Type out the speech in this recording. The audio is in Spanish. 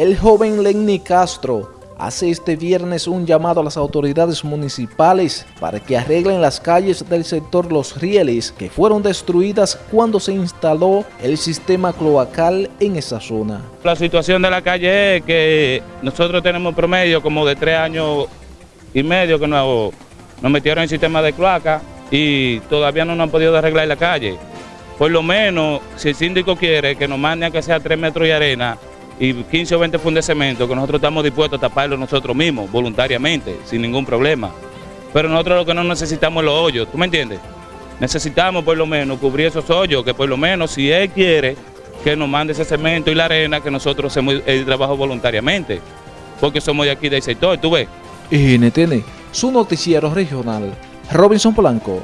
El joven Lenny Castro hace este viernes un llamado a las autoridades municipales para que arreglen las calles del sector Los Rieles que fueron destruidas cuando se instaló el sistema cloacal en esa zona. La situación de la calle es que nosotros tenemos promedio como de tres años y medio que nos, metieron en el sistema de cloaca y todavía no nos han podido arreglar la calle. Por lo menos, si el síndico quiere que nos mande a que sea tres metros de arena, y 15 o 20 fundes de cemento que nosotros estamos dispuestos a taparlo nosotros mismos, voluntariamente, sin ningún problema. Pero nosotros lo que no necesitamos es los hoyos, ¿tú me entiendes? Necesitamos por lo menos cubrir esos hoyos, que por lo menos si él quiere que nos mande ese cemento y la arena, que nosotros hacemos el trabajo voluntariamente, porque somos de aquí del sector, ¿tú ves? NTN, su noticiero regional, Robinson Polanco.